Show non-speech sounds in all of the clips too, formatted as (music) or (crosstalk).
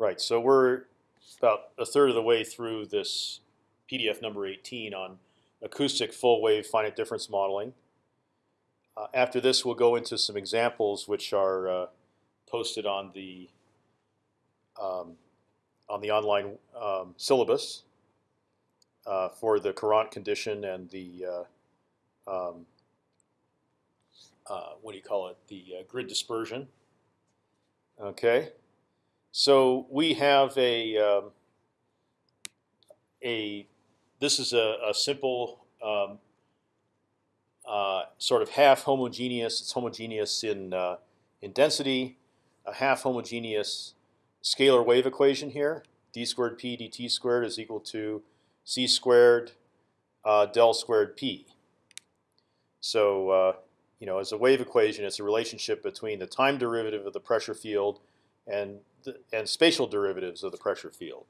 Right. So we're about a third of the way through this PDF number 18 on acoustic full wave finite difference modeling. Uh, after this, we'll go into some examples which are uh, posted on the um, on the online um, syllabus uh, for the Courant condition and the uh, um, uh, what do you call it? The uh, grid dispersion. Okay, so we have a um, a this is a, a simple um, uh, sort of half homogeneous. It's homogeneous in uh, in density, a half homogeneous scalar wave equation here. d squared p dt squared is equal to c squared uh, del squared p. So uh, you know, as a wave equation, it's a relationship between the time derivative of the pressure field and and spatial derivatives of the pressure field.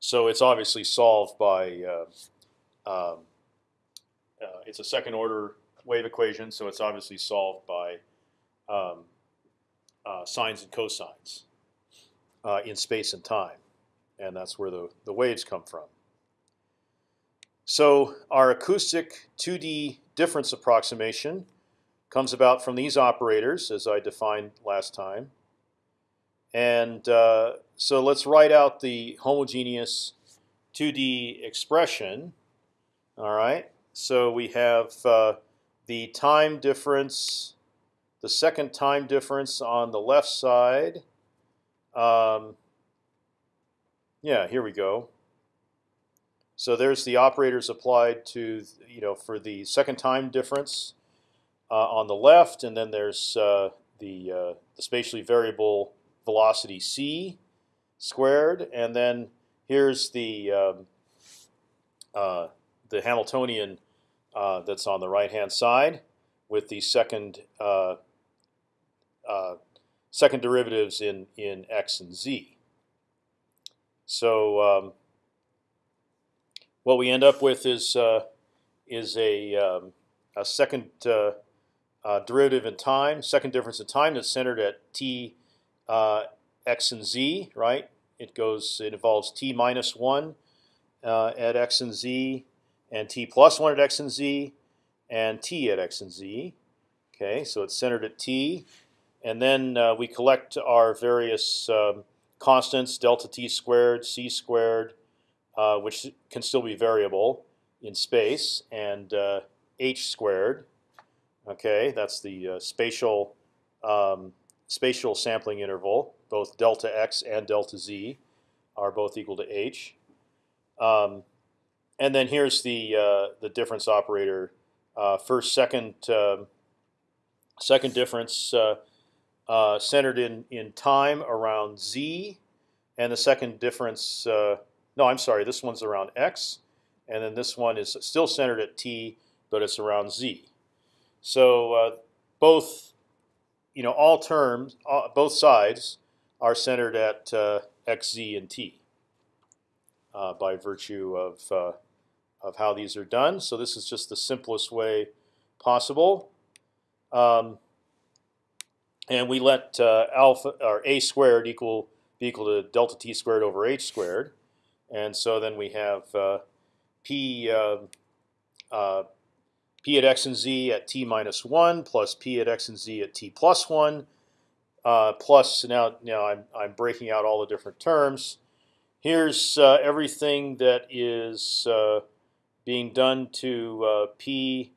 So it's obviously solved by uh, um, uh, it's a second order wave equation, so it's obviously solved by um, uh, sines and cosines uh, in space and time, and that's where the the waves come from. So our acoustic 2D difference approximation comes about from these operators, as I defined last time. And uh, so let's write out the homogeneous 2D expression. All right. So we have uh, the time difference, the second time difference on the left side. Um, yeah, here we go. So there's the operators applied to you know for the second time difference uh, on the left, and then there's uh, the uh, the spatially variable velocity c squared, and then here's the um, uh, the Hamiltonian uh, that's on the right hand side with the second uh, second derivatives in in x and z. So um, what we end up with is uh, is a, um, a second uh, uh, derivative in time, second difference in time that's centered at t uh, x and z. Right? It goes. It involves t minus one uh, at x and z, and t plus one at x and z, and t at x and z. Okay, so it's centered at t, and then uh, we collect our various um, constants: delta t squared, c squared, uh, which can still be variable in space, and uh, h squared. Okay, that's the uh, spatial um, spatial sampling interval. Both delta x and delta z are both equal to h. Um, and then here's the uh, the difference operator. Uh, first, second, um, second difference centered in in time around z, and the second difference no, I'm sorry. This one's around x, and then this one is still centered at t, but it's around z. So uh, both, you know, all terms, uh, both sides are centered at uh, x, z, and t uh, by virtue of uh, of how these are done. So this is just the simplest way possible. Um, and we let uh, alpha or a squared equal be equal to delta t squared over h squared. And so then we have uh, p uh, p at x and z at t minus one plus p at x and z at t plus one uh, plus now now I'm I'm breaking out all the different terms. Here's uh, everything that is uh, being done to p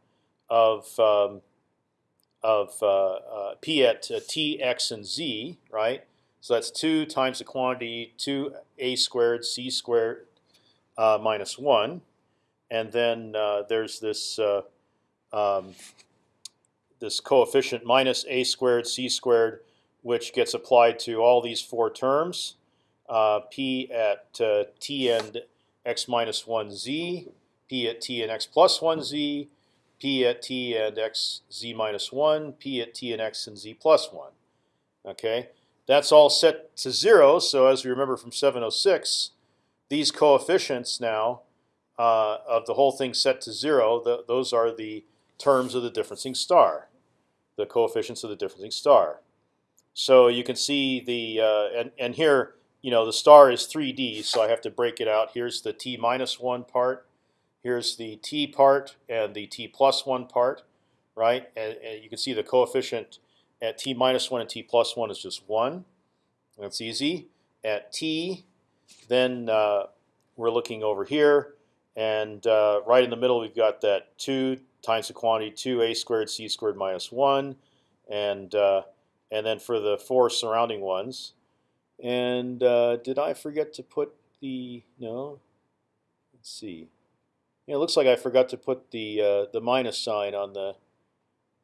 of um, of p at t x and z, right? So that's two times the quantity two a squared c squared uh, minus one, and then uh, there's this uh, um, this coefficient minus a squared c squared, which gets applied to all these four terms. Uh, p at uh, t and x minus one z, p at t and x plus one z, p at t and x z minus one, p at t and x and z plus one. Okay. That's all set to zero. So as we remember from 706, these coefficients now uh, of the whole thing set to zero, the, those are the terms of the differencing star, the coefficients of the differencing star. So you can see the uh, and and here you know the star is 3D, so I have to break it out. Here's the t minus one part. Here's the t part and the t plus one part, right? And, and you can see the coefficient at t minus one and t plus one is just one. That's easy. At t, then uh, we're looking over here, and uh, right in the middle we've got that two times the quantity two a squared c squared minus one, and uh, and then for the four surrounding ones. And uh, did I forget to put the no? Let's see. Yeah, it looks like I forgot to put the uh, the minus sign on the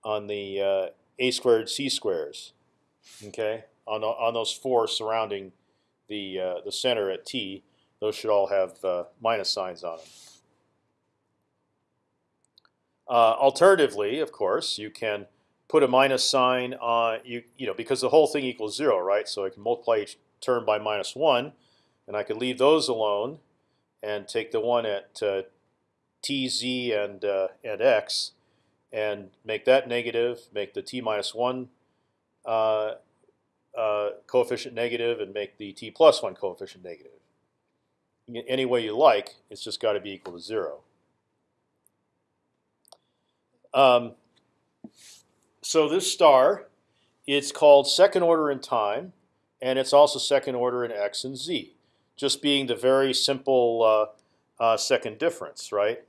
on the uh, a squared c squares. Okay, on on those four surrounding the uh, the center at t, those should all have uh, minus signs on them. Uh, alternatively, of course, you can put a minus sign on you you know because the whole thing equals zero, right? So I can multiply each term by minus one, and I could leave those alone and take the one at uh, t, z, and uh, and x, and make that negative, make the t minus one uh, uh, coefficient negative, and make the t plus one coefficient negative. Any way you like, it's just got to be equal to zero. Um, so this star, it's called second order in time, and it's also second order in x and z, just being the very simple uh, uh, second difference, right?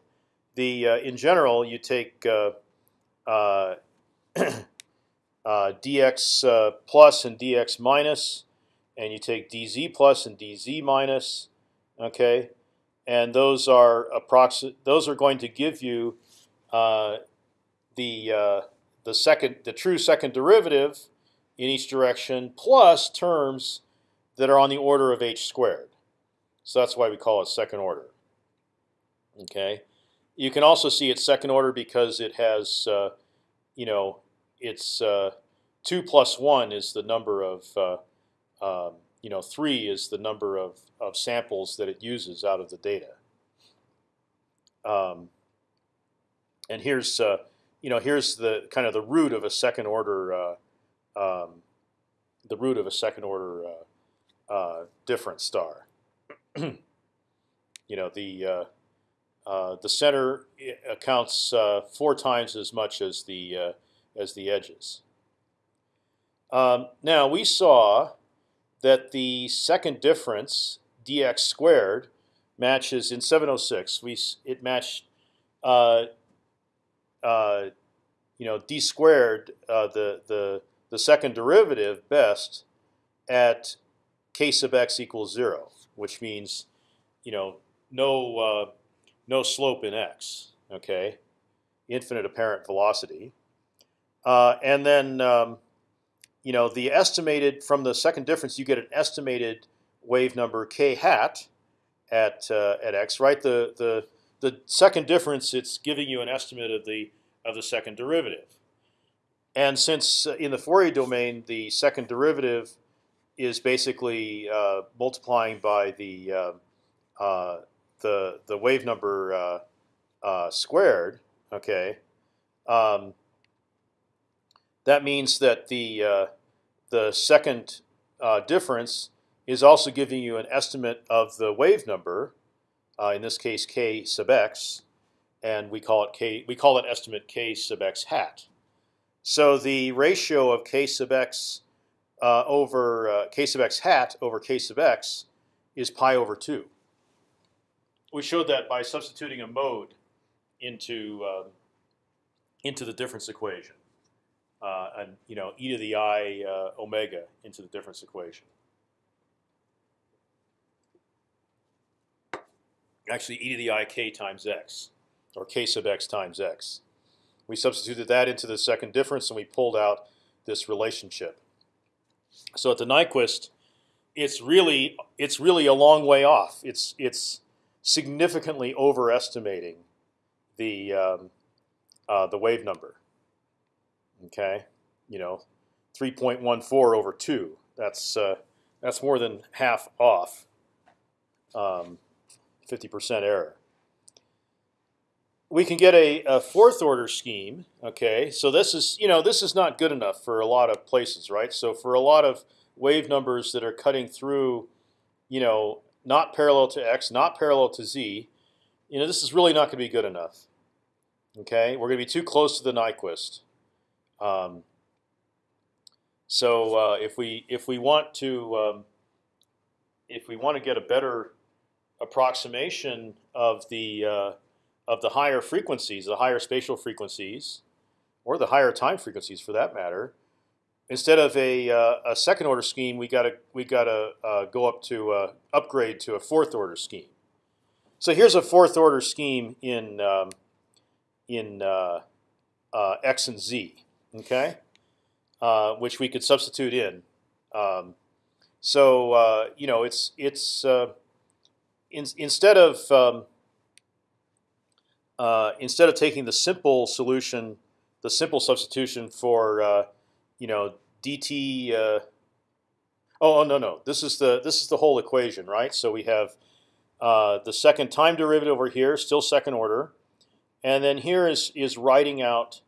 The uh, in general, you take uh, uh, (clears throat) uh, dx plus and dx minus, and you take dz plus and dz minus, okay, and those are approximate. Those are going to give you the the second, the true second derivative in each direction plus terms that are on the order of h squared. So that's why we call it second order. Okay, you can also see it's second order because it has, uh, you know, it's uh, two plus one is the number of, uh, um, you know, three is the number of of samples that it uses out of the data. Um, and here's uh, you know, here's the kind of the root of a second order, uh, um, the root of a second order uh, uh, different star. (clears throat) you know, the uh, uh, the center accounts uh, four times as much as the as the edges. Um, now we saw that the second difference dx squared matches in 706. We it matched uh, you know, d squared uh, the the the second derivative best at k sub x equals zero, which means, you know, no uh, no slope in x. Okay, infinite apparent velocity, uh, and then um, you know the estimated from the second difference you get an estimated wave number k hat at uh, at x. Right, the the the second difference, it's giving you an estimate of the of the second derivative. And since uh, in the Fourier domain the second derivative is basically uh, multiplying by the uh, uh the the wave number uh, uh, squared, okay, um, that means that the the second difference is also giving you an estimate of the wave number, in this case k sub x, and we call it k. We call it estimate k sub x hat. So the ratio of k sub x uh, over uh, k sub x hat over k sub x is pi over two. We showed that by substituting a mode into um, into the difference equation, uh, and you know e to the i uh, omega into the difference equation. Actually, e to the i k times x or k sub x times x. We substituted that into the second difference, and we pulled out this relationship. So at the Nyquist, it's really it's really a long way off. It's it's significantly overestimating the um, uh, the wave number. Okay, you know, 3.14 over two. That's uh, that's more than half off. 50% um, error. we can get a, a, fourth order scheme. Okay, so this is you know this is not good enough for a lot of places, right? So for a lot of wave numbers that are cutting through, you know, not parallel to x, not parallel to z, you know, this is really not going to be good enough. Okay, we're going to be too close to the Nyquist. Um, so uh, if we if we want to um, if we want to get a better approximation of the uh, of the higher frequencies, the higher spatial frequencies, or the higher time frequencies for that matter, instead of a, uh, a second order scheme, we got to we got to uh, go up to uh, upgrade to a fourth order scheme. So here's a fourth order scheme in um, in uh, uh, x and z, okay, which we could substitute in. Um, so you know it's it's in, instead of um, instead of taking the simple solution, the simple substitution for you know dt. Uh, oh, oh no no this is the this is the whole equation right. So we have uh, the second time derivative over here, still second order, and then here is is writing out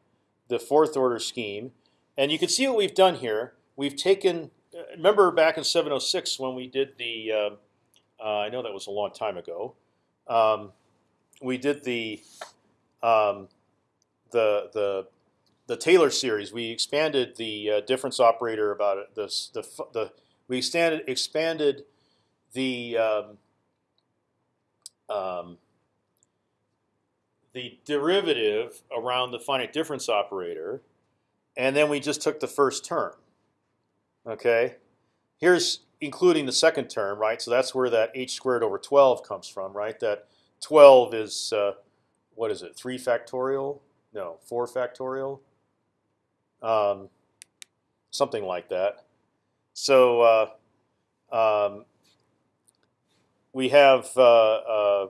the fourth order scheme, and you can see what we've done here. We've taken uh, remember back in 706 when we did the uh, I know that was a long time ago. Um, we did the um, the the the Taylor series, we expanded the uh, difference operator about it. The, the, the we expanded expanded the um, um, the derivative around the finite difference operator, and then we just took the first term. Okay, here's including the second term, right? So that's where that h squared over 12 comes from, right? That 12 is uh, what is it? Three factorial? No, four factorial um, something like that. So uh, um, we have uh, uh,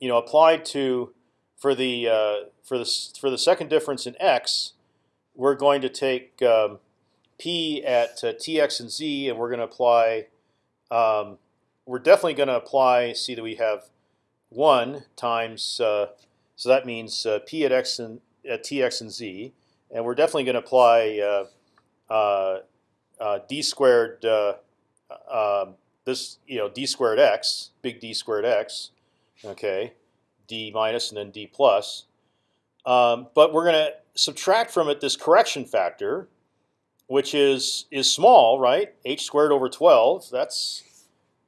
you know applied to for the uh, for the for the second difference in x, we're going to take um, p at uh, tx and z, and we're going to apply. Um, we're definitely going to apply. See that we have one times. Uh, so that means p at x and at tx and z and we're definitely going to apply uh, uh, uh, d squared um, this you know d squared x big D squared x, okay, d minus and then d plus. Um, but we're going to subtract from it this correction factor, which is is small, right? h squared over 12. That's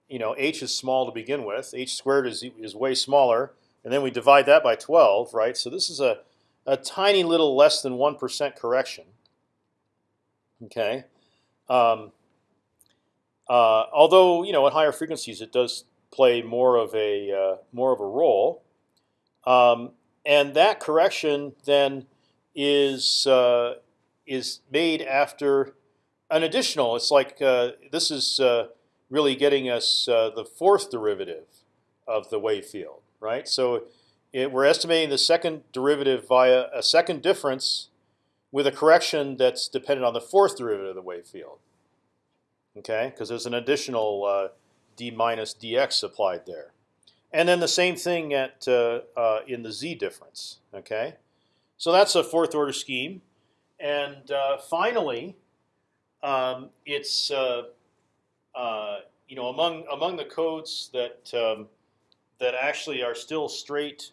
you know h is small to begin with. h squared is is way smaller, and then we divide that by 12, right? So this is a a tiny little less than one percent correction. Okay, um, uh, although you know at higher frequencies it does play more of a uh, more of a role, um, and that correction then is uh, is made after an additional. It's like uh, this is uh, really getting us uh, the fourth derivative of the wave field, right? So it, we're estimating the second derivative via a second difference with a correction that's dependent on the fourth derivative of the wave field. Okay, because there's an additional uh, d minus dx applied there, and then the same thing at uh, uh, in the z difference. Okay, so that's a fourth order scheme, and uh, finally, um, it's uh, uh, you know among among the codes that um, that actually are still straight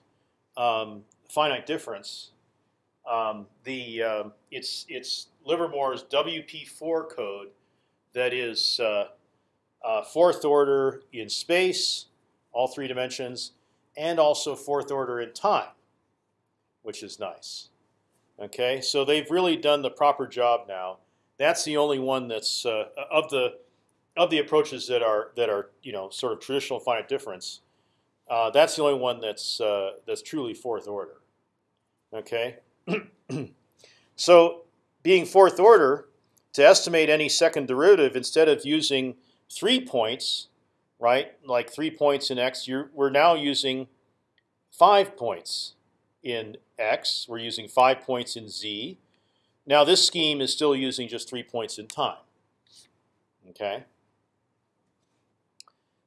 um, finite difference, um, the uh, it's it's Livermore's WP4 code that is uh, uh, fourth order in space, all three dimensions, and also fourth order in time, which is nice. Okay, so they've really done the proper job now. That's the only one that's uh, of the of the approaches that are that are you know sort of traditional finite difference. Uh, that's the only one that's uh, that's truly fourth order. Okay, (clears throat) so being fourth order, to estimate any second derivative, instead of using three points, right, like three points in x, we're now using five points in x. We're using five points in z. Now this scheme is still using just three points in time. Okay.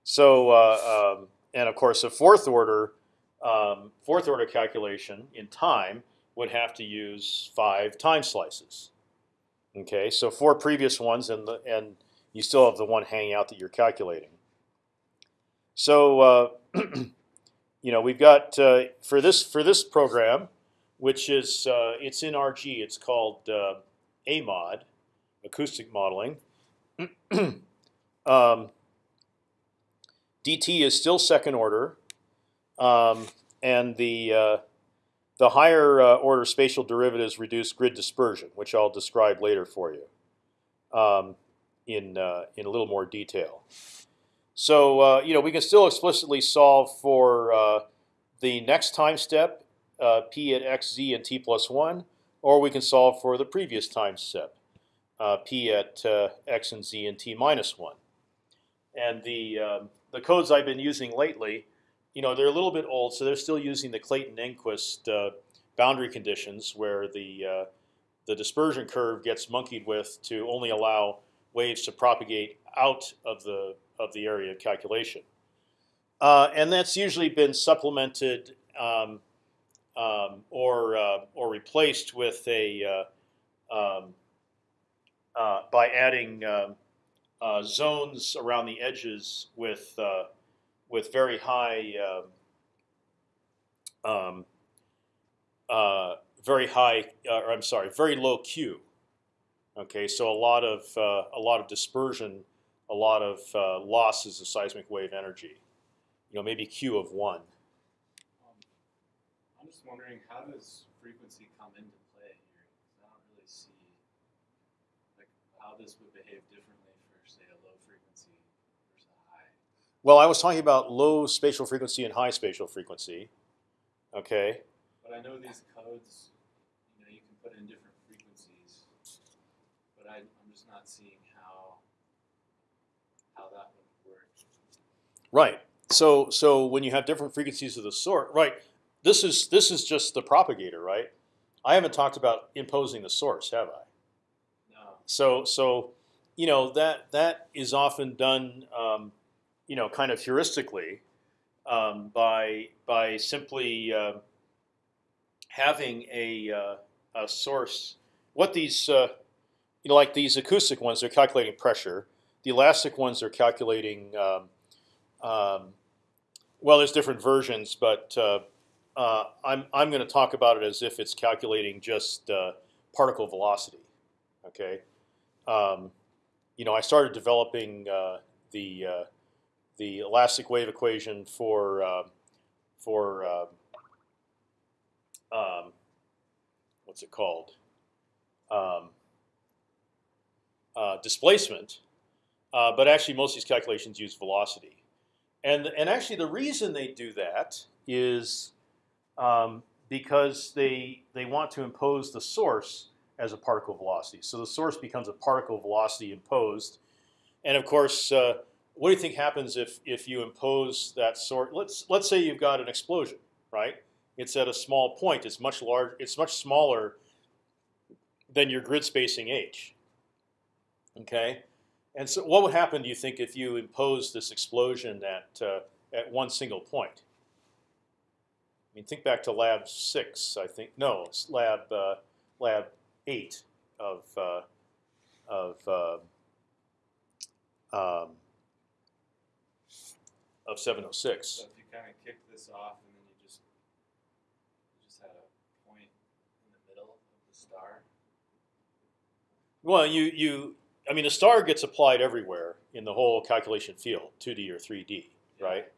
So uh, um, and of course, a fourth order um, fourth order calculation in time would have to use five time slices. Okay, so four previous ones, and the, and you still have the one hanging out that you're calculating. So uh, (clears throat) you know we've got uh, for this for this program, which is uh, it's in RG. It's called uh, AMOD, acoustic modeling. (clears throat) um, dt is still second order, um, and the uh, the higher uh, order spatial derivatives reduce grid dispersion, which I'll describe later for you um, in uh, in a little more detail. So uh, you know we can still explicitly solve for the next time step, uh, p at x, z, and t plus one, or we can solve for the previous time step, uh, p at x and z and t minus one. And the um, the codes I've been using lately you know, they're a little bit old, so they're still using the Clayton-Engquist uh, boundary conditions, where the uh, the dispersion curve gets monkeyed with to only allow waves to propagate out of the of the area of calculation, uh, and that's usually been supplemented um, um, or uh, or replaced with a uh, um, uh, by adding um, zones around the edges with with very high, um, um, uh, very high, uh, or I'm sorry, very low Q. Okay, so a lot of uh, a lot of dispersion, a lot of uh, losses of seismic wave energy. You know, maybe Q of one. Wondering, how does frequency come into play here? I don't really see like how this would behave differently for, say, a low frequency versus a high. Well, I was talking about low spatial frequency and high spatial frequency. Okay. But I know these codes, you know, you can put in different frequencies, but I, I'm just not seeing how how that would work. Right. So so when you have different frequencies of the sort, right? This is this is just the propagator, right? I haven't talked about imposing the source, have I? No. So so you know that that is often done, um, you know, kind of heuristically um, by by simply uh, having a, uh, a source. What these, uh, you know, like these acoustic ones, they're calculating pressure. The elastic ones are calculating. Um, um, well, there's different versions, but uh, uh, I'm I'm going to talk about it as if it's calculating just uh, particle velocity. Okay, um, you know, I started developing the the elastic wave equation for uh, for uh, um, what's it called um, uh, displacement, uh, but actually most of these calculations use velocity, and and actually the reason they do that is um, because they they want to impose the source as a particle velocity. So the source becomes a particle velocity imposed, and of course uh, what do you think happens if if you impose that sort? Let's let's say you've got an explosion, right? It's at a small point. It's much large. It's much smaller than your grid spacing h. Okay, and so what would happen? Do you think if you impose this explosion at uh, at one single point? I mean, think back to lab six. I think no, it's lab uh, lab eight of uh, of uh, um, of 706. So if you kind of kick this off and then you just you just had a point in the middle of the star. Well, you you I mean the star gets applied everywhere in the whole calculation field, 2D or 3D, Yeah. right?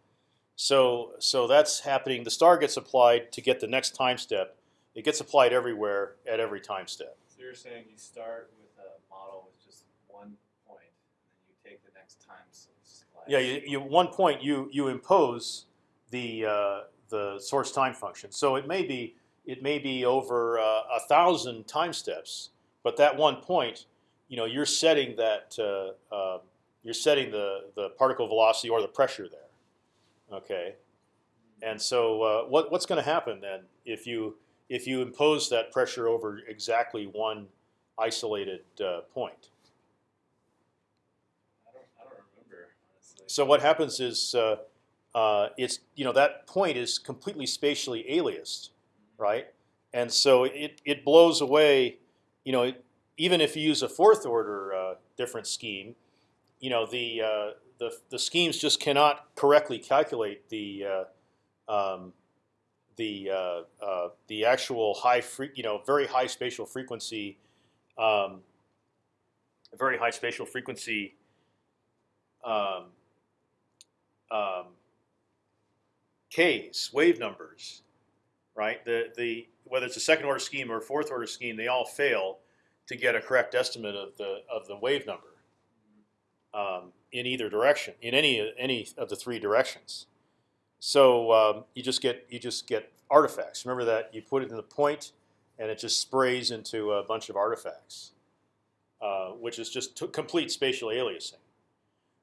So so that's happening. The star gets applied to get the next time step. It gets applied everywhere at every time step. So you're saying you start with a model with just one point, and then you take the next time slice. Yeah, you, you one point you you impose the uh, the source time function. So it may be it may be over uh, a thousand time steps, but that one point, you know, you're setting that uh, uh, you're setting the the particle velocity or the pressure there. Okay, and so uh, what what's going to happen then if you if you impose that pressure over exactly one isolated uh, point? I don't, I don't remember. So what happens is uh, uh, it's you know that point is completely spatially aliased, right? And so it it blows away, you know, even if you use a fourth order uh, different scheme, you know the uh, the the schemes just cannot correctly calculate the uh, um, the uh, uh, the actual high free, you know, very high spatial frequency, um, very high spatial frequency. Um, um, K's wave numbers, right? The the whether it's a second order scheme or a fourth order scheme, they all fail to get a correct estimate of the of the wave number um, in either direction, in any any of the three directions. So um, you just get you just get artifacts. Remember that you put it in the point, and it just sprays into a bunch of artifacts, uh, which is just complete spatial aliasing.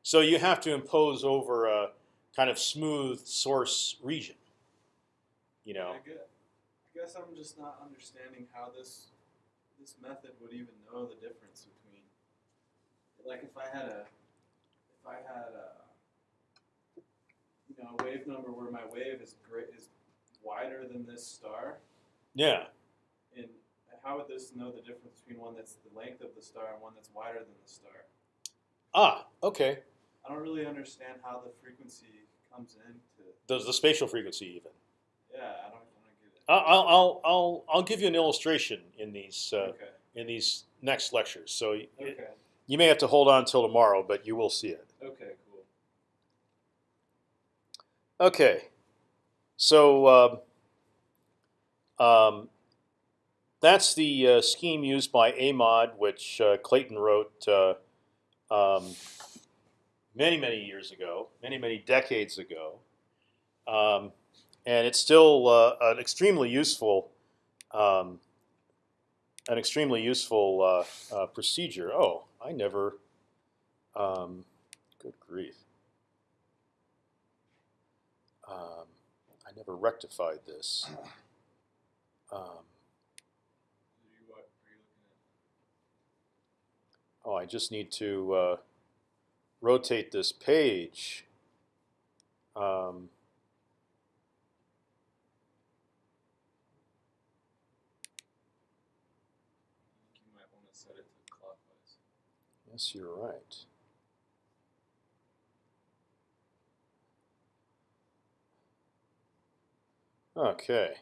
So you have to impose over a kind of smooth source region. You know. I guess, I guess I'm just not understanding how this this method would even know the difference between, like, if I had a I had a you know a wave number where my wave is great is wider than this star. Yeah. And how would this know the difference between one that's the length of the star and one that's wider than the star? Ah, okay. I don't really understand how the frequency comes into. Does the spatial frequency even? Yeah, I don't, I don't get it. I'll I'll I'll I'll give you an illustration in these uh, okay. in these next lectures. So Okay. you may have to hold on till tomorrow, but you will see it. Okay. Cool. Okay, so um, um, that's the uh, scheme used by AMOD, which uh, Clayton wrote uh, um, many, many years ago, many, many decades ago, um, and it's still uh, an extremely useful, um, an extremely useful uh, uh, procedure. Oh, I never. Good grief. Um, I never rectified this. (clears throat) Um, Are you, what, are you looking at? oh, I just need to uh, rotate this page. Um, you might want to set it to clockwise. yes, you're right. Okay.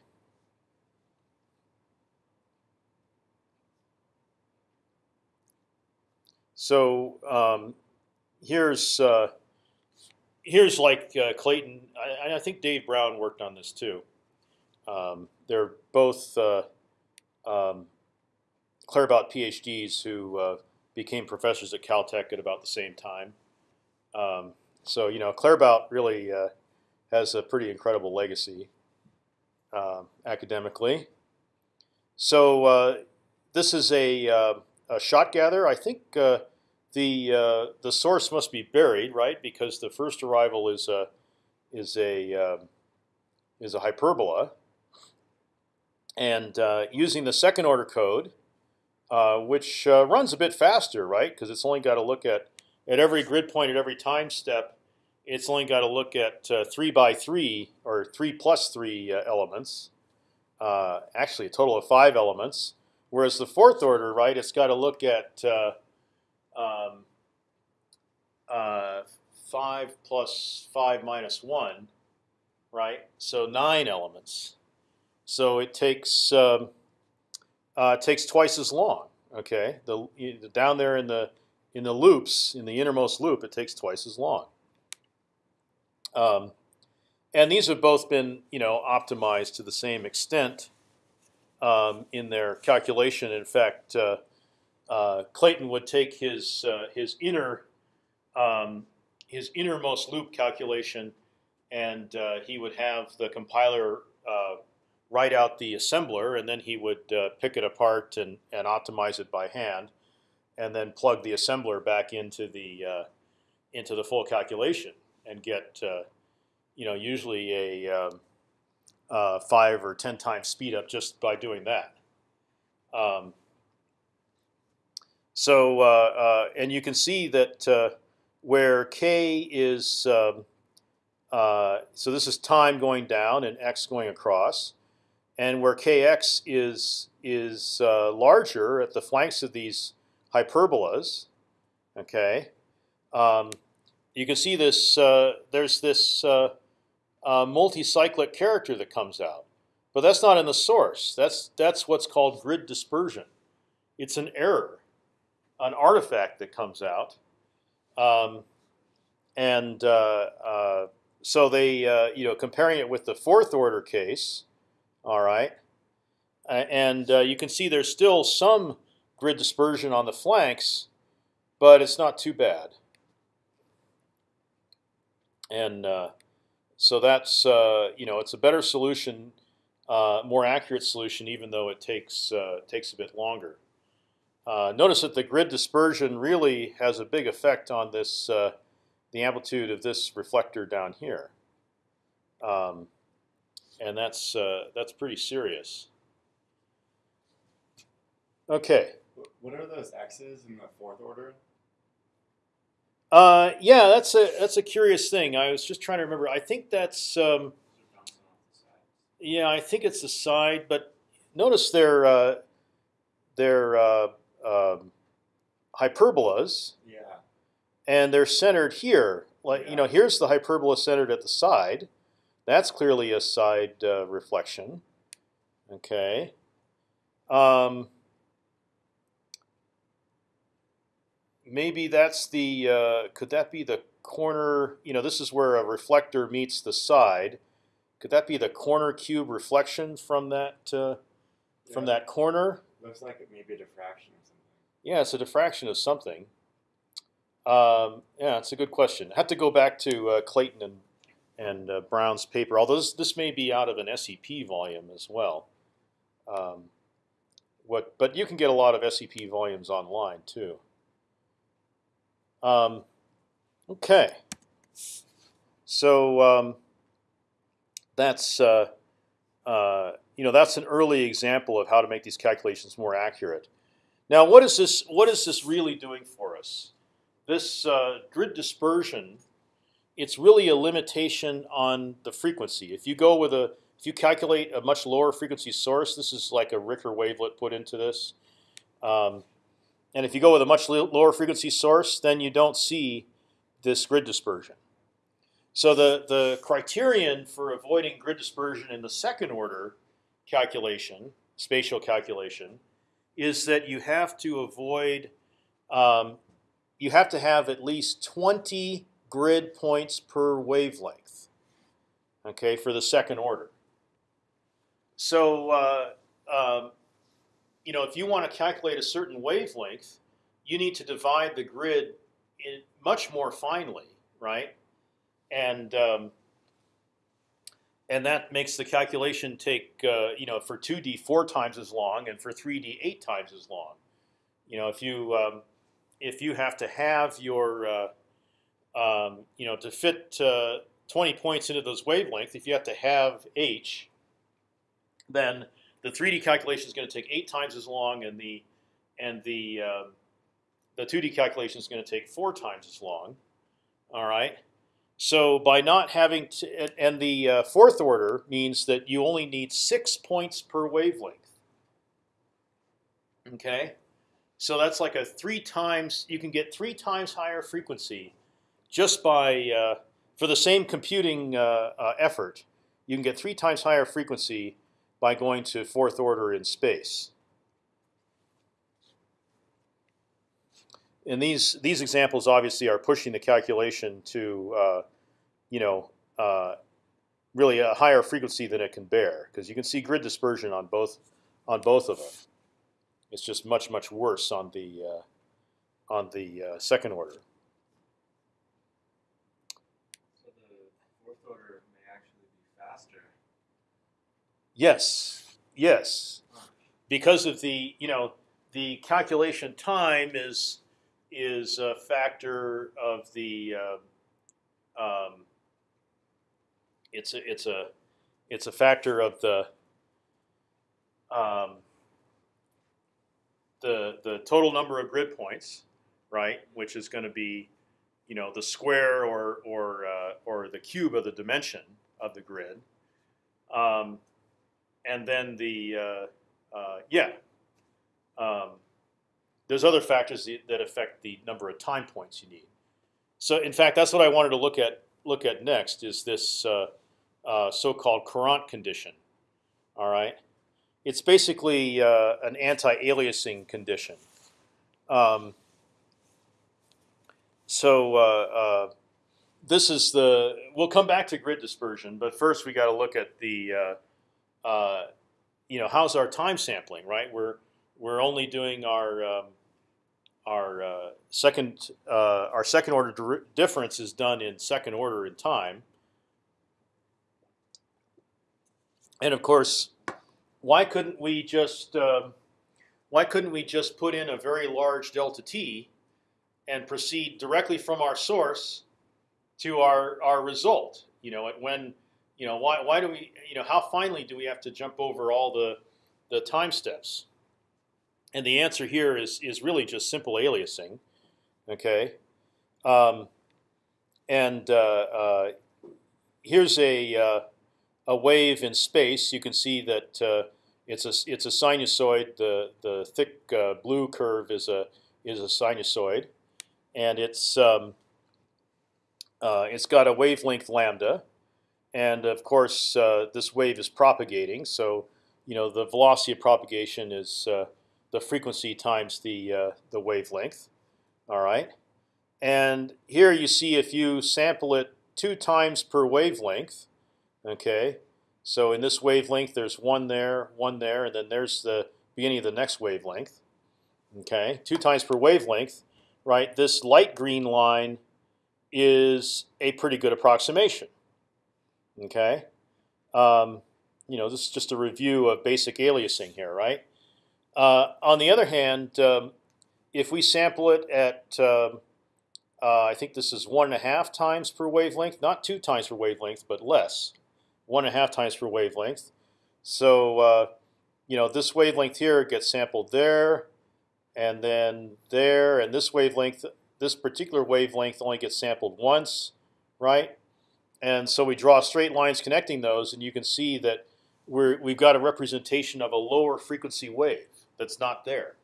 So um, here's uh, here's like uh, Clayton. I, I think Dave Brown worked on this too. Um, they're both uh, um, Claerbout PhDs who uh, became professors at Caltech at about the same time. Um, so you know, Claerbout really uh, has a pretty incredible legacy academically. So uh, this is a, uh, a shot gather. I think uh, the uh, the source must be buried, right? Because the first arrival is a is a is a hyperbola, and uh, using the second order code, uh, which uh, runs a bit faster, right? Because it's only got to look at at every grid point at every time step. It's only got to look at uh, three by three or three plus three uh, elements. Uh, actually, a total of five elements. Whereas the fourth order, right, it's got to look at uh, um, uh, five plus five minus one, right? So nine elements. So it takes um, uh, it takes twice as long. Okay, the down there in the in the loops in the innermost loop, it takes twice as long. Um, and these have both been, you know, optimized to the same extent um, in their calculation. In fact, uh, uh, Clayton would take his uh, his inner um, his innermost loop calculation, and uh, he would have the compiler uh, write out the assembler, and then he would uh, pick it apart and and optimize it by hand, and then plug the assembler back into the into the full calculation and get uh, you know usually a uh, five or ten times speed up just by doing that. Um, so uh, uh, and you can see that uh, where k is um, uh, so this is time going down and x going across, and where kx is is larger at the flanks of these hyperbolas, okay, um, you can see this. Uh, there's this uh, uh, multicyclic character that comes out, but that's not in the source. That's that's what's called grid dispersion. It's an error, an artifact that comes out, um, and uh, uh, so they uh, you know comparing it with the fourth order case, all right, and you can see there's still some grid dispersion on the flanks, but it's not too bad and uh, so that's uh, you know it's a better solution, uh, more accurate solution, even though it takes uh, takes a bit longer. Uh, notice that the grid dispersion really has a big effect on this the amplitude of this reflector down here, um, and that's that's pretty serious. Okay. What are those x's in the fourth order? Uh, yeah, that's a that's a curious thing. I was just trying to remember. I think that's um, yeah, I think it's the side. But notice they're uh, they're uh, um, hyperbolas. Yeah. And they're centered here. Like yeah. you know, here's the hyperbola centered at the side. That's clearly a side uh, reflection. Okay. Um, maybe that's the uh, could that be the corner? You know, this is where a reflector meets the side. Could that be the corner cube reflection from that uh, yeah. from that corner? Looks like it may be a diffraction or something. Yeah, it's a diffraction of something. Um, yeah, it's a good question. I have to go back to uh, Clayton and and uh, Brown's paper. Although this, this may be out of an SEP volume as well. Um, what, but you can get a lot of SEP volumes online too. Um, okay. So um, that's uh, uh, you know that's an early example of how to make these calculations more accurate. Now, what is this? What is this really doing for us? This uh, grid dispersion, it's really a limitation on the frequency. If you go with a, if you calculate a much lower frequency source, this is like a Ricker wavelet put into this. Um, and if you go with a much lower frequency source, then you don't see this grid dispersion. So the, the criterion for avoiding grid dispersion in the second order calculation, spatial calculation, is that you have to avoid, um, you have to have at least 20 grid points per wavelength. Okay, for the second order. So uh, um, you know, if you want to calculate a certain wavelength, you need to divide the grid much more finely, right? And um, and that makes the calculation take uh, you know for 2D four times as long and for 3D eight times as long. You know, if you um, if you have to have your uh, um, you know to fit uh, 20 points into those wavelengths, if you have to have h, then the 3D calculation is going to take eight times as long, and the and the um, the 2D calculation is going to take four times as long. All right. So by not having to, and the uh, fourth order means that you only need six points per wavelength. Okay, so that's like a three times. You can get three times higher frequency just by uh, for the same computing uh, uh effort. You can get three times higher frequency by going to fourth order in space. And these these examples obviously are pushing the calculation to, uh, you know, uh, really a higher frequency than it can bear, because you can see grid dispersion on both on both of them. It's just much much worse on the uh, on the uh, second order. Yes, yes, because of the you know the calculation time is is a factor of the uh, um, it's a it's a it's a factor of the um, the the total number of grid points, right? Which is going to be, you know, the square or or uh, or the cube of the dimension of the grid. Um, and then the uh, uh, yeah, um, there's other factors that affect the number of time points you need. So in fact, that's what I wanted to look at look at next is this uh, uh, so-called Courant condition. All right, it's basically uh, an anti-aliasing condition. Um, so uh, this is the. We'll come back to grid dispersion, but first we got to look at the. Uh, you know, how's our time sampling? Right, we're we're only doing our um, our uh, second uh, our second order difference is done in second order in time, and of course, why couldn't we just uh, why couldn't we just put in a very large delta t and proceed directly from our source to our our result? You know, at when you know why why do we you know how finely do we have to jump over all the the time steps? And the answer here is is really just simple aliasing. Okay, um, and uh, uh, here's a uh, a wave in space. You can see that uh, it's a it's a sinusoid. The the thick uh, blue curve is a is a sinusoid, and it's um, uh, it's got a wavelength lambda, and of course this wave is propagating. So you know the velocity of propagation is the frequency times the uh, the wavelength. All right, and here you see if you sample it two times per wavelength. Okay, so in this wavelength, there's one there, one there, and then there's the beginning of the next wavelength. Okay, two times per wavelength. Right, this light green line is a pretty good approximation. Okay, um, you know this is just a review of basic aliasing here, right? Uh, on the other hand, um, if we sample it at, um, uh, I think this is one and a half times per wavelength, not two times per wavelength, but less, one and a half times per wavelength. So uh, you know this wavelength here gets sampled there, and then there, and this wavelength, this particular wavelength only gets sampled once, right? And so we draw straight lines connecting those, and you can see that we're, we've got a representation of a lower frequency wave that's not there.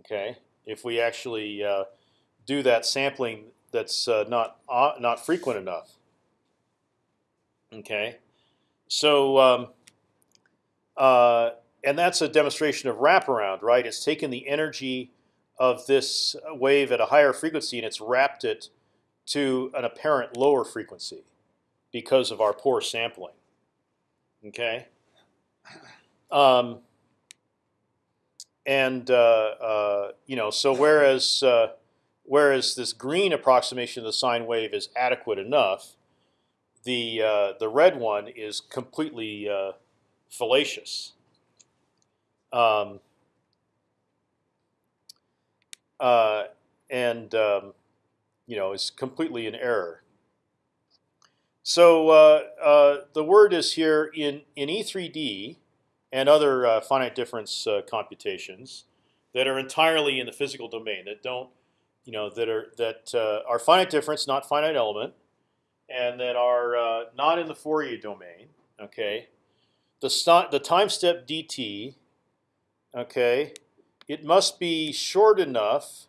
Okay, if we actually uh, do that sampling that's uh, not uh, not frequent enough. Okay, so um, uh, and that's a demonstration of wraparound, right? It's taken the energy of this wave at a higher frequency and it's wrapped it to an apparent lower frequency because of our poor sampling. Okay. Um, and uh, uh, you know, so whereas uh, whereas this green approximation of the sine wave is adequate enough, the uh, the red one is completely uh, fallacious. Um, uh, and um, you know is completely in error. So the word is here in in E3D and other uh, finite difference uh, computations that are entirely in the physical domain that don't, you know, that are that uh, are finite difference, not finite element, and that are uh, not in the Fourier domain. Okay, the the time step dt. Okay, it must be short enough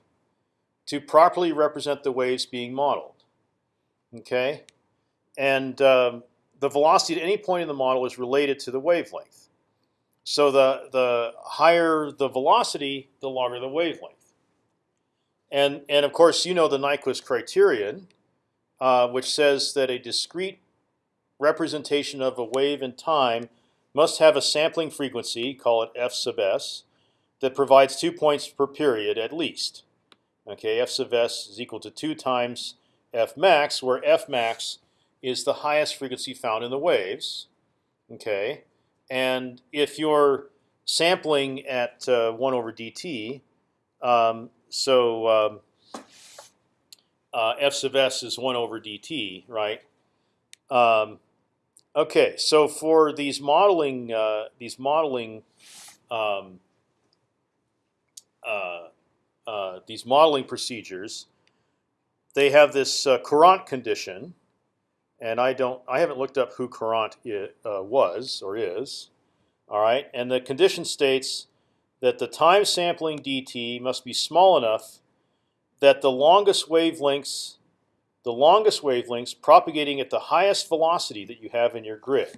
to properly represent the waves being modeled. Okay, and um, the velocity at any point in the model is related to the wavelength. So the the higher the velocity, the longer the wavelength. And and of course you know the Nyquist criterion, uh, which says that a discrete representation of a wave in time must have a sampling frequency, call it f sub s, that provides two points per period at least. Okay, f sub s is equal to two times f max, where f max is the highest frequency found in the waves. Okay, and if you're sampling at uh, one over dt, um, so um, uh, f sub s is one over dt, right? Um, okay, so for these modeling uh, these modeling um, uh, these modeling procedures, they have this uh, Courant condition, and I don't, I haven't looked up who Courant i uh, was or is. All right, and the condition states that the time sampling dt must be small enough that the longest wavelengths, the longest wavelengths propagating at the highest velocity that you have in your grid,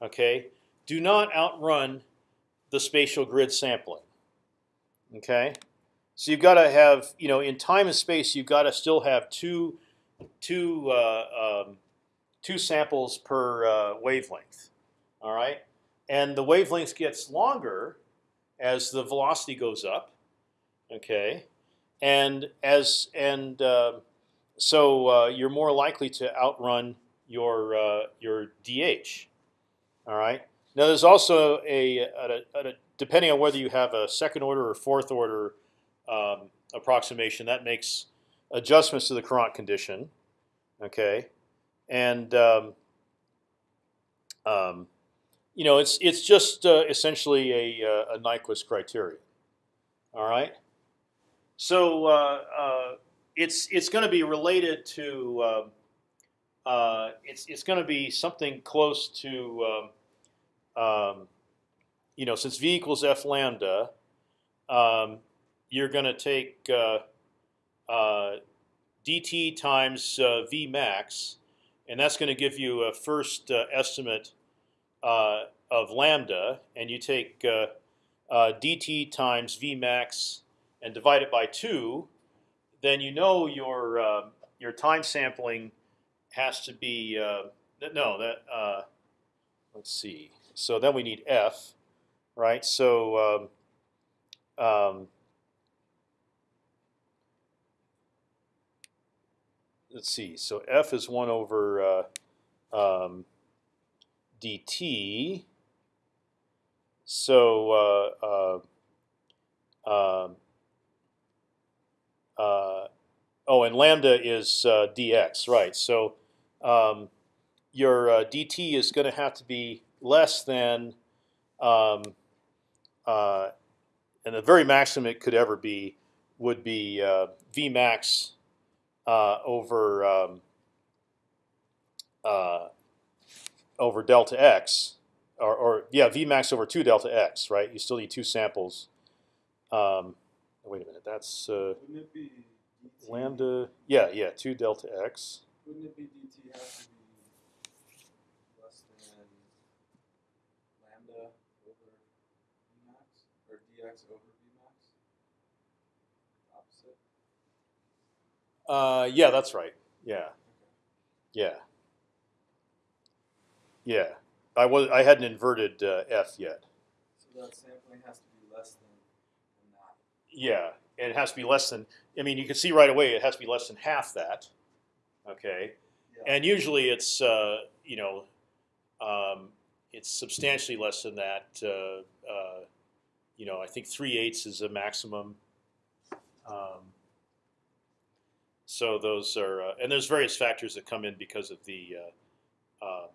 okay, do not outrun the spatial grid sampling. Okay, so you've got to have, you know, in time and space, you've got to still have two, two, uh, um, two samples per uh, wavelength. All right, and the wavelength gets longer as the velocity goes up. Okay, and as and uh, so uh, you're more likely to outrun your uh, your DH. All right. Now there's also a, a, a, depending on whether you have a second order or fourth order um, approximation, that makes adjustments to the Courant condition. Okay, and um, um, you know, it's it's just uh, essentially a, uh, a Nyquist criterion. All right. So uh, uh it's it's going to be related to um, uh, it's it's going to be something close to um, um, you know since v equals f lambda, um, you're going to take uh, dt times v max, and that's going to give you a first estimate uh, of lambda, and you take uh, uh, dt times v max and divide it by two, then you know your uh, your time sampling has to be uh, no that uh, let's see. So then we need f, right? So um, um, let's see. So f is one over um, dt. So uh, uh, um, uh, oh, and lambda is uh, dx, right? So um, your uh, dt is going to have to be less than, um, uh, and the very maximum it could ever be would be v max over um, over delta x, or, or yeah, v max over two delta x, right? You still need two samples. Um, wait a minute, that's uh, Wouldn't it be lambda. Yeah, yeah, two delta x. Wouldn't it be DT have to be less than lambda over Vmax or dx over Vmax? Opposite. Uh, yeah, that's right. Yeah, yeah, yeah. I was I hadn't inverted uh, f yet. So that sampling has to be less than, than that. Yeah, and it has to be less than. I mean, you can see right away it has to be less than half that. Okay, Yeah. and usually it's uh, you know um, it's substantially less than that. Uh, uh, you know, I think three eighths is a maximum. Um, so those are, uh, and there's various factors that come in because of the, uh, uh,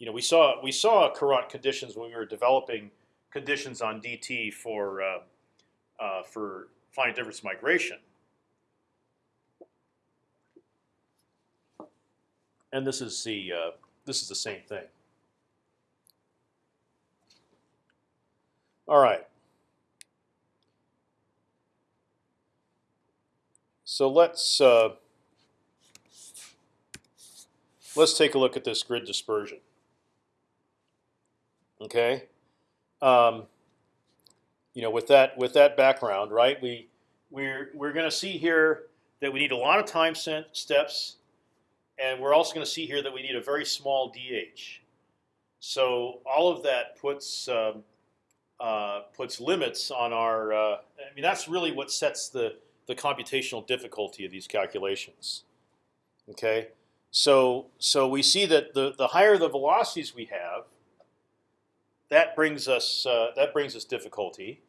you know, we saw we saw Courant conditions when we were developing conditions on DT for uh, uh, for finite difference migration. And this is the uh, this is the same thing. All right. So let's uh, let's take a look at this grid dispersion. Okay, um, you know, with that with that background, right? We we're we're going to see here that we need a lot of time steps, and we're also going to see here that we need a very small dh. So all of that puts um, uh, puts limits on our. Uh, I mean, that's really what sets the the computational difficulty of these calculations. Okay, so so we see that the the higher the velocities we have, that brings us uh, that brings us difficulty.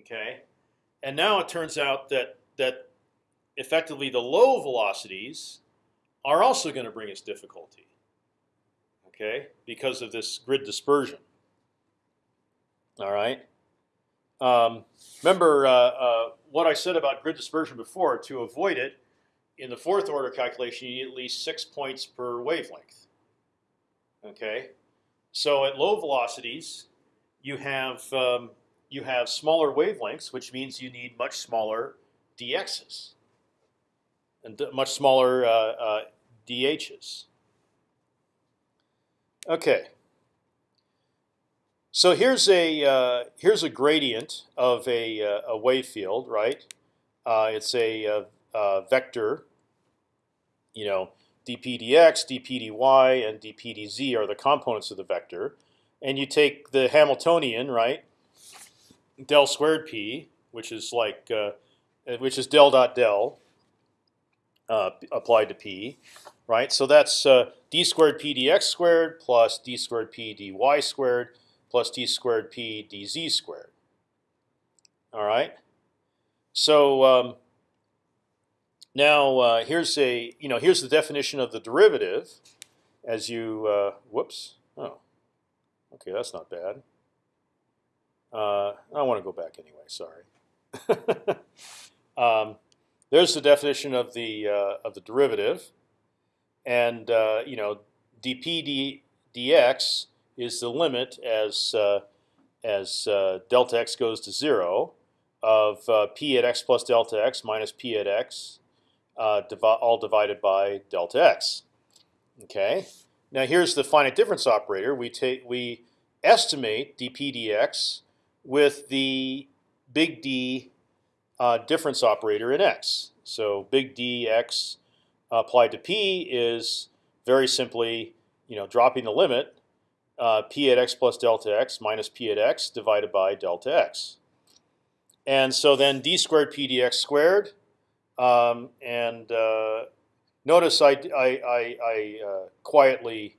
Okay, and now it turns out that that effectively the low velocities are also going to bring us difficulty. Okay, because of this grid dispersion. All right. Um, remember uh, uh, what I said about grid dispersion before. To avoid it, in the fourth order calculation, you need at least six points per wavelength. Okay, so at low velocities, you have um, you have smaller wavelengths, which means you need much smaller dx's and much smaller uh, uh, dh's. Okay. So here's a uh, here's a gradient of a, uh, a wave field, right? Uh, it's a, a, a, vector. You know, dp dx, dp dy, and dp dz are the components of the vector, and you take the Hamiltonian, right? Del squared p, which is like uh, which is del dot del uh, applied to p, right? So that's uh, d squared p dx squared plus d squared p dy squared plus d squared p dz squared. All right. So um, now uh, here's a you know here's the definition of the derivative, as you uh, whoops oh okay that's not bad. Uh, I want to go back anyway. Sorry. (laughs) um, there's the definition of the uh, of the derivative, and uh, you know dp d, dx is the limit as uh, as uh, delta x goes to zero of uh, p at x plus delta x minus p at x, uh, divi all divided by delta x. Okay. Now here's the finite difference operator. We take we estimate dp dx with the big D uh, difference operator in x. So big dx applied to p is very simply, you know, dropping the limit uh, p at x plus delta x minus p at x divided by delta x. And so then d squared p dx squared. Um, and uh, notice I, I, I, I uh, quietly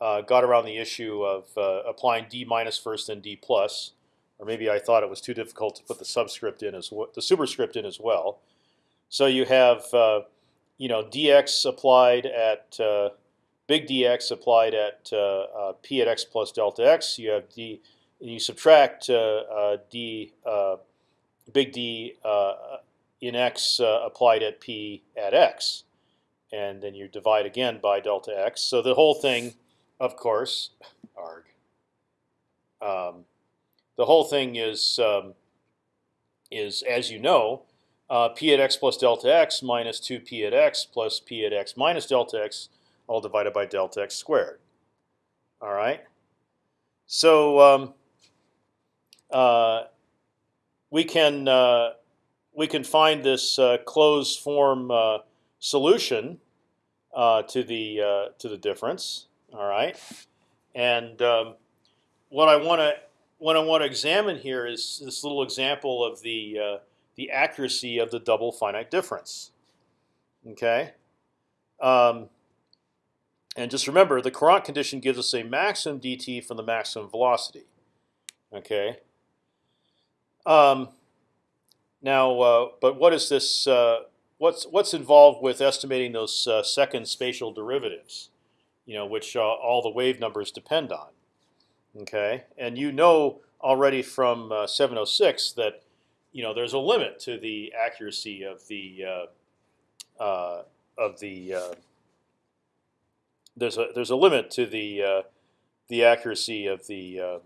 uh, got around the issue of uh, applying d minus first and d plus, or maybe I thought it was too difficult to put the subscript in as well, the superscript in as well. So you have uh, you know dx applied at big dx applied at uh, uh, p at x plus delta x. You have d, and you subtract uh, d big D in x applied at p at x, and then you divide again by delta x. So the whole thing, of course, arg. Um, the whole thing is um, is as you know, uh, p at x plus delta x minus two p at x plus p at x minus delta x all divided by delta x squared. All right. So um, uh, we can uh, we can find this uh, closed form uh, solution uh, to the uh, to the difference. All right. And um, what I want to what I want to examine here is this little example of the the accuracy of the double finite difference. Okay. Um, and just remember, the Courant condition gives us a maximum dt from the maximum velocity. Okay. Um, now, uh, but what is this? Uh, what's what's involved with estimating those uh, second spatial derivatives? You know, which uh, all the wave numbers depend on. Okay, and you know already from uh, 706 that you know there's a limit to the accuracy of the uh, of the there's a there's a limit to the uh, the accuracy of the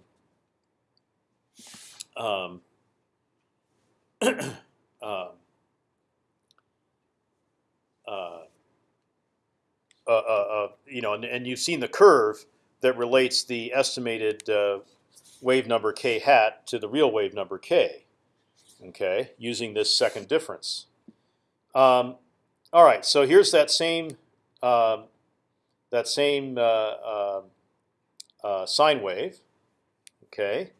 uh, um, (clears throat) um uh, uh, uh, you know, and, and, you've seen the curve that relates the estimated wave number k hat to the real wave number k. Okay, using this second difference. Um, all right, so here's that same um, that same uh, uh, uh, sine wave. Okay,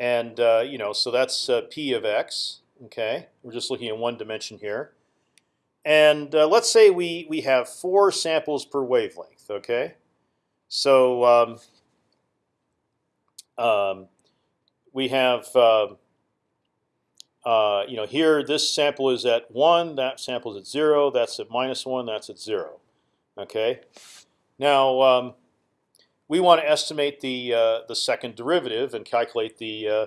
and you know, so that's p of x. Okay, we're just looking at one dimension here. And let's say we we have four samples per wavelength. Okay, so um, um, we have uh, uh, you know here this sample is at one, that sample is at zero, that's at minus one, that's at zero. Okay, now um, we want to estimate the uh, the second derivative and calculate the uh,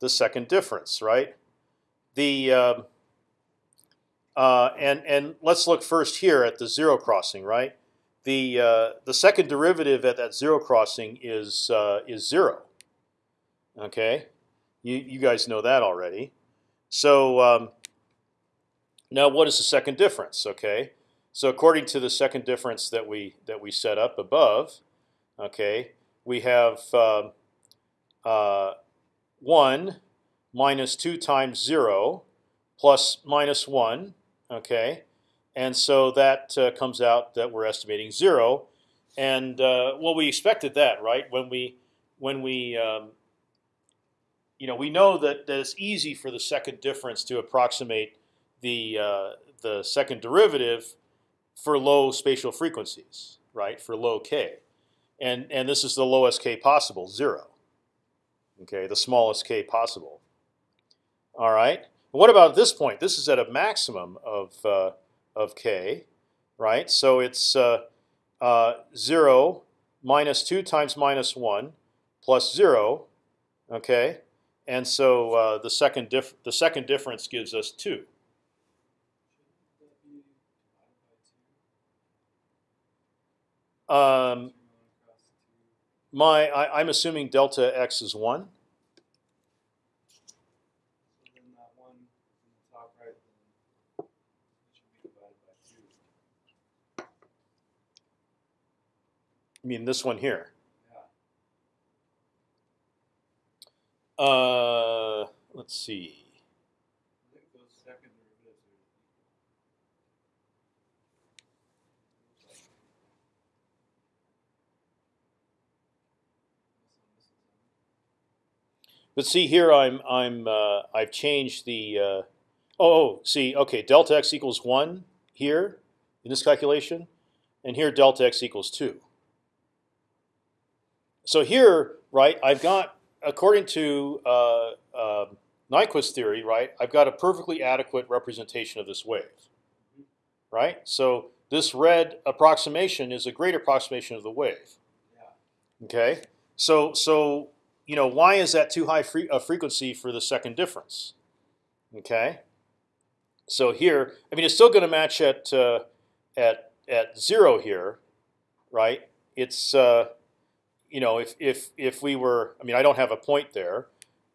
the second difference, right? The um, uh, and and let's look first here at the zero crossing, right? The uh, the second derivative at that zero crossing is uh, is zero. Okay, you you guys know that already. So um, now, what is the second difference? Okay, so according to the second difference that we that we set up above, okay, we have um, uh, one minus two times zero plus minus one. Okay, and so that uh, comes out that we're estimating zero, and uh, well, we expected that, right? When we when we um, you know we know that, that it's easy for the second difference to approximate the uh, the second derivative for low spatial frequencies, right? For low k, and and this is the lowest k possible, zero. Okay, the smallest k possible. All right. What about this point? This is at a maximum of uh, of k, right? So it's uh, uh, zero minus two times minus one plus zero, okay? And so uh, the second the second difference gives us two. Um, my I, I'm assuming delta x is one. I mean this one here. Uh, let's see. But see here, I'm I'm uh, I've changed the. Uh, oh, oh, see, okay, delta x equals one here in this calculation, and here delta x equals two. So here, right, I've got according to uh, uh, Nyquist theory, right, I've got a perfectly adequate representation of this wave, right? So this red approximation is a great approximation of the wave. Okay, so so you know why is that too high fre a frequency for the second difference? Okay, so here, I mean, it's still going to match at uh, at at zero here, right? It's uh, you know, if if if we were, I mean, I don't have a point there,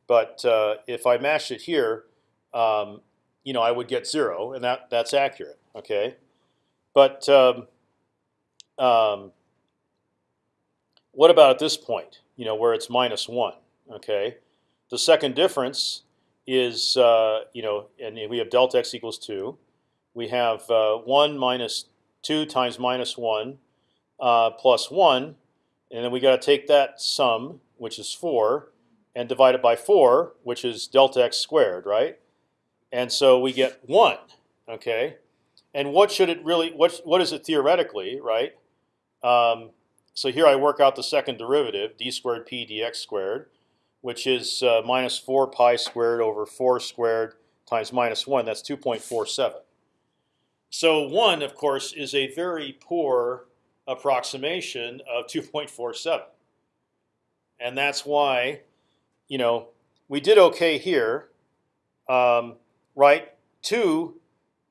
but uh, if I mashed it here, um, you know, I would get zero, and that that's accurate. Okay, but um, um, what about at this point? You know, where it's minus one. Okay, the second difference is uh, you know, and we have delta x equals two. We have uh, one minus two times minus one uh, plus one and then we got to take that sum, which is four, and divide it by four, which is delta x squared, right? And so we get one. Okay, and what should it really? What what is it theoretically, right? Um, so here I work out the second derivative, d squared p dx squared, which is uh, minus four pi squared over four squared times minus one. That's two point four seven. So one, of course, is a very poor approximation of 2.47. And that's why, you know, we did okay here, um, right? Two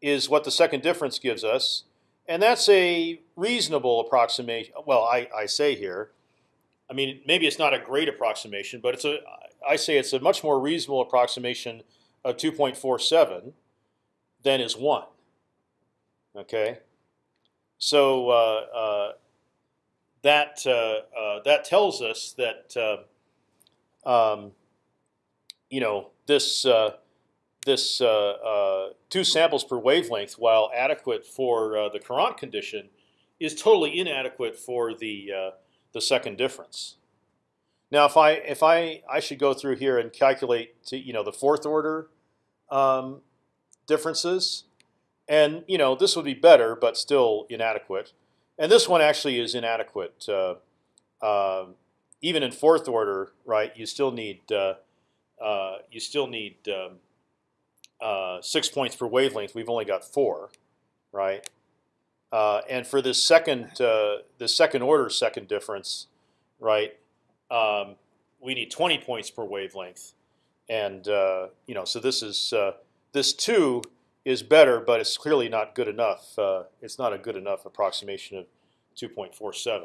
is what the second difference gives us, and that's a reasonable approximation. Well, I, I say here, I mean, maybe it's not a great approximation, but it's a I say it's a much more reasonable approximation of 2.47 than is one. Okay, so uh, uh, that uh, that tells us that um, you know this this two samples per wavelength, while adequate for the Courant condition, is totally inadequate for the the second difference. Now, if I if I I should go through here and calculate to, you know the fourth order um, differences, and you know this would be better, but still inadequate. And this one actually is inadequate. Uh, uh, even in fourth order, right? You still need uh, uh you still need um, uh, six points per wavelength. We've only got four, right? Uh, and for this second the second order second difference, right? Um, we need 20 points per wavelength, and you know so this is this two is better, but it's clearly not good enough. Uh, it's not a good enough approximation of 2.47.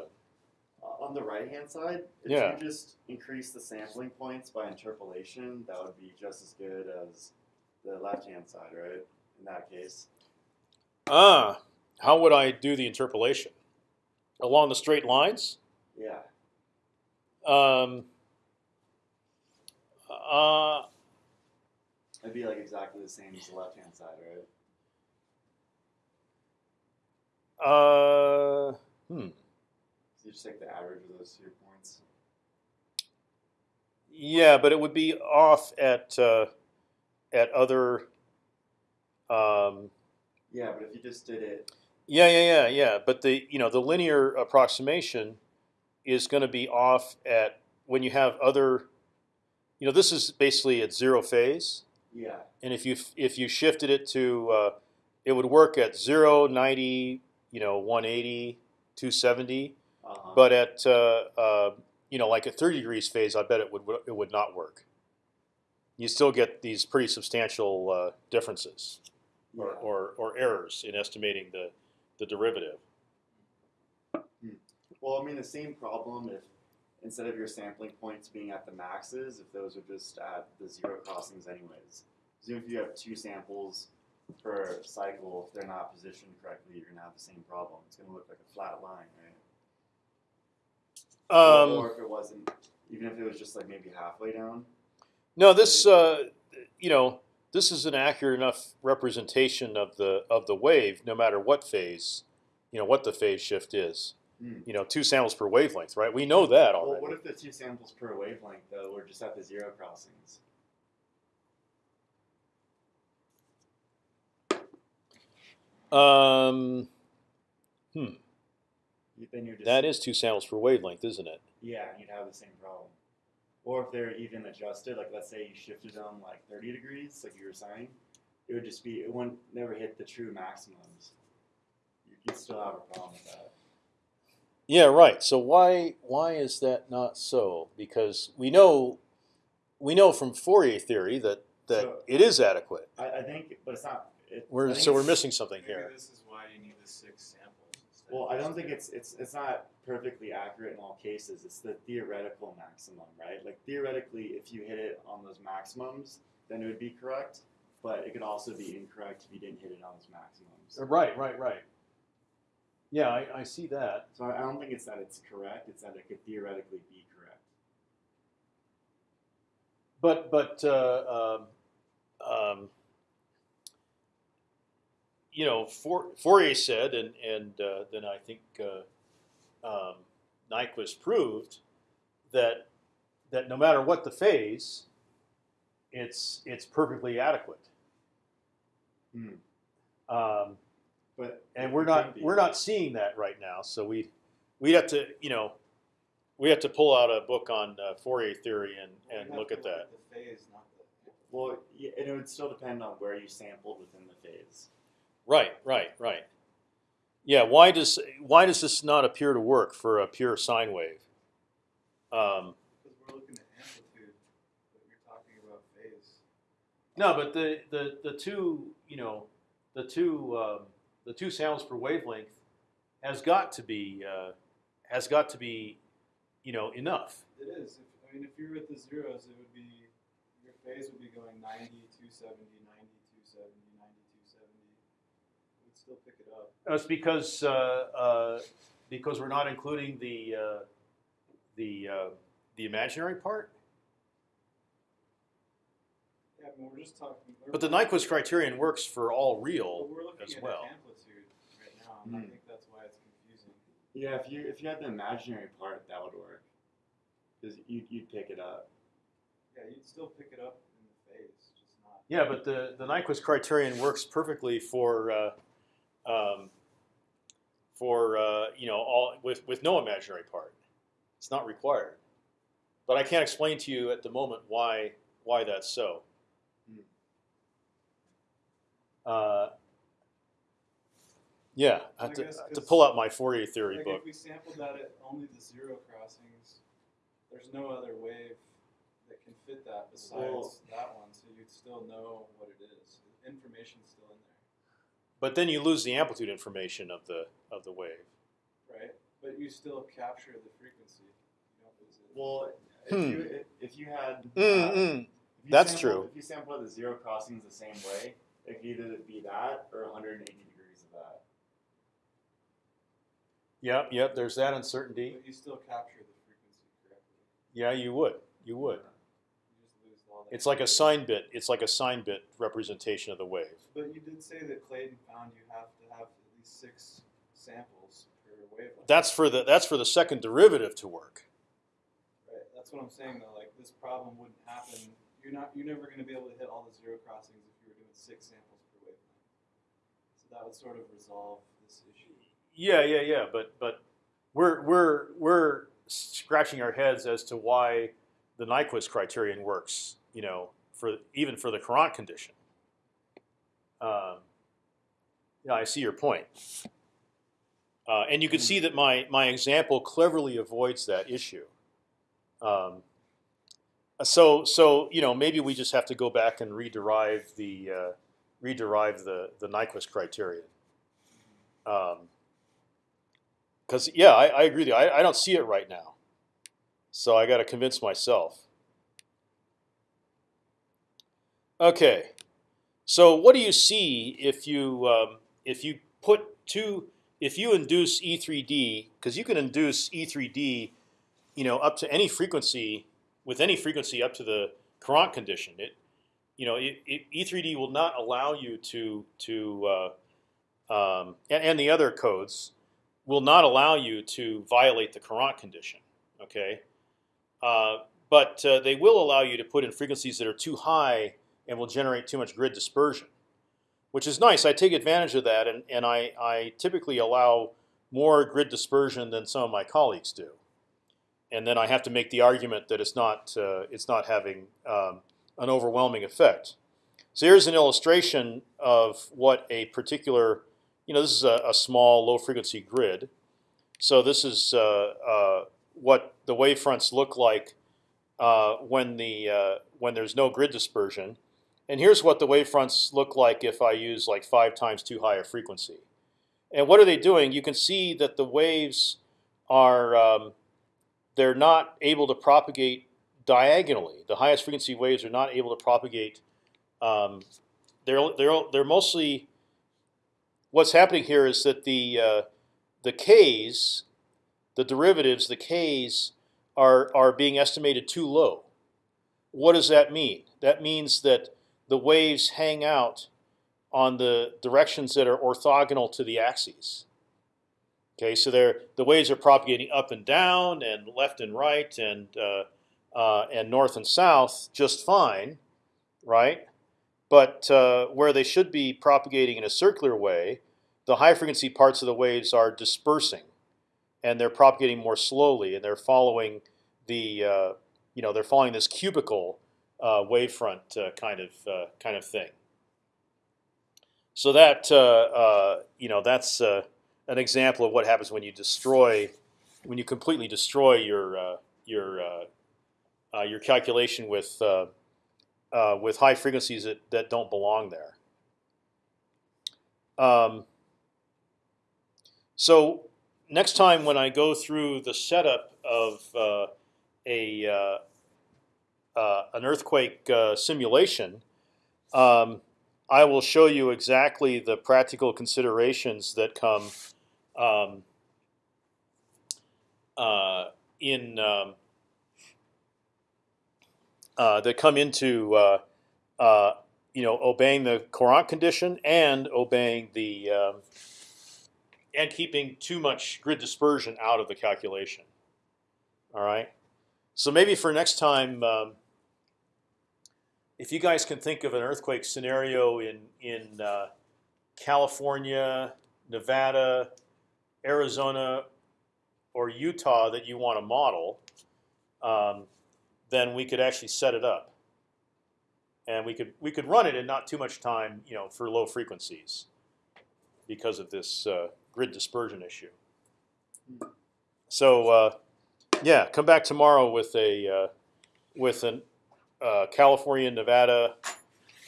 Uh, on the right hand side, if Yeah. you just increase the sampling points by interpolation, that would be just as good as the left hand side, right? In that case. Ah, how would I do the interpolation? Along the straight lines? Yeah. Um, uh, It'd be like exactly the same as the left hand side, right? uh, hmm. So you just take the average of those two points. Yeah, but it would be off at uh, at other. Um, Yeah, but if you just did it yeah, yeah, yeah, yeah. But the you know the linear approximation is going to be off at when you have other. You know, this is basically at zero phase, yeah. and if you if you shifted it to, uh, it would work at 0, 90, you know, 180, 270. Uh-huh. But at uh, uh, you know, like at 30 degrees phase, I bet it would it would not work. You still get these pretty substantial uh, differences yeah. or, or, or errors in estimating the the derivative. Well, I mean, the same problem if instead of your sampling points being at the maxes, if those are just at the zero crossings anyways. So if you have two samples per cycle, if they're not positioned correctly, you're gonna have the same problem. It's gonna look like a flat line, right? Um, or if it wasn't, even if it was just like maybe halfway down. No, this uh, you know this is an accurate enough representation of the of the wave, no matter what phase, you know what the phase shift is. Hmm. You know, two samples per wavelength, right? We know that already. Well, what if the two samples per wavelength though were just at the zero crossings? Um, hmm. Then you're just That is two samples per wavelength, isn't it? Yeah, you'd have the same problem. Or if they're even adjusted, like let's say you shifted them like 30 degrees, like you were saying, it would just be, it wouldn't never hit the true maximums. You- You'd still have a problem with that. Yeah, right. So why why is that not so? Because we know we know from Fourier theory that that So- it is adequate. I, I think, but it's not. It, We're so we're missing something Maybe here. this is why you need the six samples. Instead Well, I don't think it's it's it's not perfectly accurate in all cases. It's the theoretical maximum, right? Like theoretically, if you hit it on those maximums, then it would be correct. But it could also be incorrect if you didn't hit it on those maximums. Right, right, right. Yeah, I, I see that. So I I don't think it's that it's correct. It's that it could theoretically be correct. But but uh, um, um, you know, Fourier said, and and uh, then I think uh, um, Nyquist proved that that no matter what the phase, it's it's perfectly adequate. Hmm. Um, But and we're not be. we're not seeing that right now. So we we have to you know we have to pull out a book on uh, Fourier theory and Well, and look at that. the phase, not the. Well, yeah, and it would still depend on where you sampled within the phase. Right, right, right. Yeah, why does why does this not appear to work for a pure sine wave? Um, Because we're looking at amplitude, but you're talking about phase. no, but the, the, the two you know the two um, the two sounds per wavelength has got to be uh, has got to be you know enough. It is. If, I mean, if you're with the zeros, it would be your phase would be going 90, 270, 90, 270, 90, 270. It still pick it up. That's because uh, uh, because we're not including the uh, the uh, the imaginary part. Yeah, I mean, we're just talking. we're But the Nyquist criterion works for all But real. we're looking as at well. amplitude right now, and I Hmm. think that's why it's confusing. Yeah, if you if you had the imaginary part, that would work. Because you you'd pick it up. Yeah, you'd still pick it up in the phase, just not. Yeah, but the the Nyquist criterion works perfectly for uh, um, for uh, you know all with with no imaginary part. It's not required. But I can't explain to you at the moment why why that's so. Hmm. Uh, yeah, I have to, I have to pull out my Fourier theory Like book. if we sampled that at only the zero crossings, there's no other wave that can fit that besides Well- that one, so you'd still know what it is. Information's still in there. But then you lose the amplitude information of the of the wave. right? But you still capture the frequency. You don't lose it. Well, if Hmm. you if, if you had Mm, uh, mm. if you That's sample, true. If you sample the zero crossings the same way, it could either be that or 180 degrees of that. Yep, yep. There's that uncertainty. But you still capture the frequency correctly. Yeah, you would. You would. You just lose all that. It's like a sign bit. It's like a sign bit representation of the wave. But you did say that Clayton found you have to have at least six samples per wavelength. That's for the that's for the second derivative to work. right. That's what I'm saying though. Like this problem wouldn't happen. You're not. You're never going to be able to hit all the zero crossings if you were doing six samples per wavelength. So that would sort of resolve this issue. Yeah, yeah, yeah. But but we're we're we're scratching our heads as to why the Nyquist criterion works. You know, for even for the Courant condition. Um, yeah, I see your point. Uh, and you can see that my my example cleverly avoids that issue. Um, so so you know maybe we just have to go back and rederive the uh, rederive the the Nyquist criterion. Because yeah, I, I agree with you. I, I don't see it right now, so I got to convince myself. Okay, so what do you see if you um, if you put two if you induce E3D because you can induce E3D, you know, up to any frequency with any frequency up to the Courant condition. It you know it, it, E3D will not allow you to to uh, um, and, and the other codes will not allow you to violate the Courant condition. Okay, uh, but uh, they will allow you to put in frequencies that are too high and will generate too much grid dispersion, which is nice. I take advantage of that, and, and I, I typically allow more grid dispersion than some of my colleagues do. And then I have to make the argument that it's not uh, it's not having um, an overwhelming effect. So here's an illustration of what a particular, you know, this is a, a small low frequency grid. So this is uh, uh, what the wavefronts look like uh, when the uh, when there's no grid dispersion. And here's what the wavefronts look like if I use like five times too high a frequency. And what are they doing? You can see that the waves are um, they're not able to propagate diagonally. The highest frequency waves are not able to propagate. Um, they're they're they're mostly. What's happening here is that the uh, the k's, the derivatives, the k's are are being estimated too low. What does that mean? That means that the waves hang out on the directions that are orthogonal to the axes. Okay, so the waves are propagating up and down, and left and right, and uh, uh, and north and south just fine, right? But uh, where they should be propagating in a circular way, the high frequency parts of the waves are dispersing, and they're propagating more slowly, and they're following the uh, you know they're following this cubical uh, wavefront uh, kind of uh, kind of thing. So that uh, uh, you know that's uh, an example of what happens when you destroy, when you completely destroy your uh, your uh, uh, your calculation with uh, uh, with high frequencies that, that don't belong there. Um, so next time when I go through the setup of uh, a uh, uh, an earthquake uh, simulation, um, I will show you exactly the practical considerations that come um, uh, in um, uh, that come into you know obeying the Courant condition and obeying the um, and keeping too much grid dispersion out of the calculation. All right. So maybe for next time, um, if you guys can think of an earthquake scenario in in uh, California, Nevada, Arizona, or Utah that you want to model, um, then we could actually set it up, and we could we could run it in not too much time, you know, for low frequencies, because of this uh, grid dispersion issue. So uh, yeah, come back tomorrow with a uh, with an uh, California, Nevada,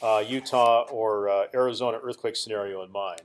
uh, Utah, or uh, Arizona earthquake scenario in mind.